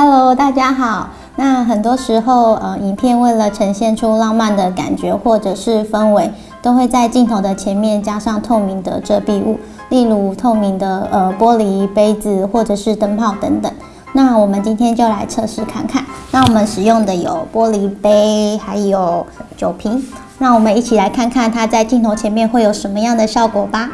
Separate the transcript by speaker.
Speaker 1: Hello，大家好。那很多时候，呃，影片为了呈现出浪漫的感觉或者是氛围，都会在镜头的前面加上透明的遮蔽物，例如透明的呃玻璃杯子或者是灯泡等等。那我们今天就来测试看看。那我们使用的有玻璃杯，还有酒瓶。那我们一起来看看它在镜头前面会有什么样的效果吧。